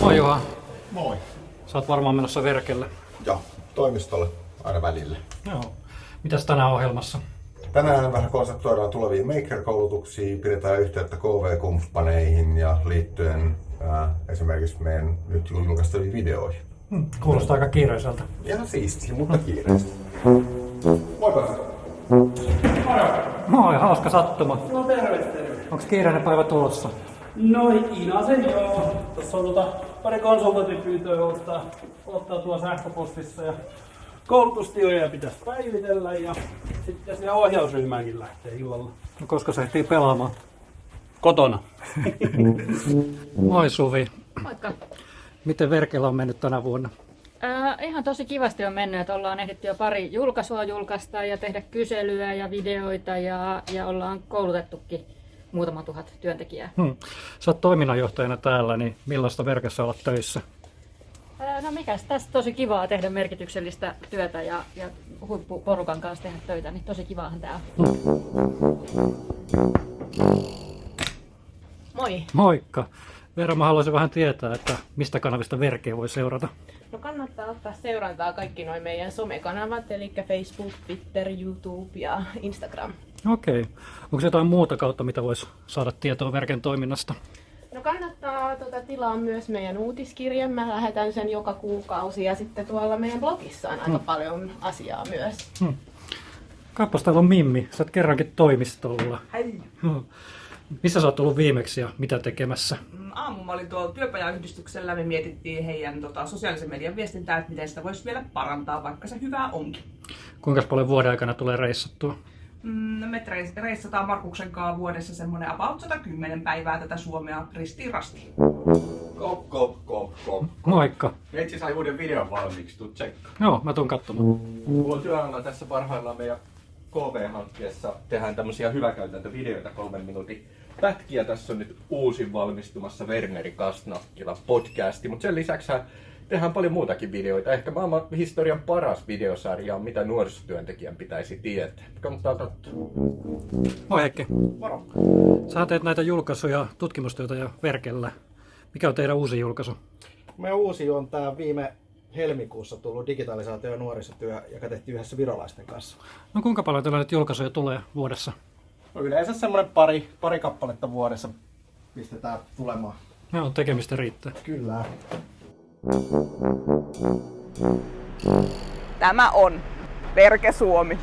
Moi Juha. Moi. Sä oot varmaan menossa verkelle. Joo, toimistolle aina välillä. Joo. Mitäs tänään ohjelmassa? Tänään vähän konseptoidaan tuleviin Maker-koulutuksiin, pidetään yhteyttä KV-kumppaneihin ja liittyen ää, esimerkiksi meidän nyt julkaistaviin videoihin. Hmm, kuulostaa aika kiireiseltä. Ihan siistiä, mutta kiireesti. Moi Pasi. Moi, hauska sattuma. No terve, terve. Onks kiireinen päivä tulossa? No Inasen joo. Tuossa on tota pari konsultantipyyntöä ottaa, ottaa tuo sähköpostissa ja koulutustioja pitäisi päivitellä ja sitten sinne ohjausryhmäänkin lähtee illalla. No, koska se ehtii pelaamaan? Kotona. Moi Suvi. Moikka. Miten verkellä on mennyt tänä vuonna? Äh, ihan tosi kivasti on mennyt, että ollaan ehditty jo pari julkaisua julkaista ja tehdä kyselyä ja videoita ja, ja ollaan koulutettukin muutama tuhat työntekijää. Hmm. Sä oot toiminnanjohtajana täällä, niin millaista verkessä olla töissä? Äh, no mikäs tässä tosi kivaa tehdä merkityksellistä työtä ja, ja huippuporukan kanssa tehdä töitä, niin tosi kivaahan tää on. Moi. Moikka. Veera, mä haluaisin vähän tietää, että mistä kanavista verkeä voi seurata. No kannattaa ottaa seurantaa kaikki noin meidän somekanavat, eli Facebook, Twitter, YouTube ja Instagram. Okei. Onko jotain muuta kautta, mitä voisi saada tietoa verken toiminnasta? No kannattaa tuota, tilaa myös meidän uutiskirjan. Mä lähetän sen joka kuukausi ja sitten tuolla meidän blogissa on aika paljon asiaa myös. Hmm. Kappas, täällä on Mimmi. Sä oot kerrankin toimistolla. Hei! Hmm. Missä sä oot ollut viimeksi ja mitä tekemässä? Aamu mä olin tuolla työpajayhdistyksellä. Me mietittiin heidän tota, sosiaalisen median viestintää, että miten sitä voisi vielä parantaa, vaikka se hyvää onkin. Kuinka paljon vuoden aikana tulee reissattua? Mm, no me reis- reissataan Markuksen kanssa vuodessa semmoinen about 110 päivää tätä Suomea ristiin rastiin. Kop, kop, kop, kop. Moikka. Meitsi sai uuden videon valmiiksi, tuu tsekkaa. Joo, mä tuun katsomaan. Mulla on työalla tässä parhaillaan meidän KV-hankkeessa tehdään tämmöisiä hyväkäytäntövideoita kolmen minuutin pätkiä. Tässä on nyt uusin valmistumassa Werneri Kastnakkila podcasti, mutta sen lisäksi tehdään paljon muutakin videoita. Ehkä maailman historian paras videosarja on mitä nuorisotyöntekijän pitäisi tietää. Kannattaa katsoa. Moi Heikki. Moro! Sä teet näitä julkaisuja, tutkimustyötä ja verkellä. Mikä on teidän uusi julkaisu? Meidän uusi on tämä viime helmikuussa tullut digitalisaatio- ja nuorisotyö, joka tehtiin yhdessä virolaisten kanssa. No kuinka paljon teillä nyt julkaisuja tulee vuodessa? No yleensä semmoinen pari, pari kappaletta vuodessa pistetään tulemaan. Joo, tekemistä riittää. Kyllä. Tämä on Verke Suomi.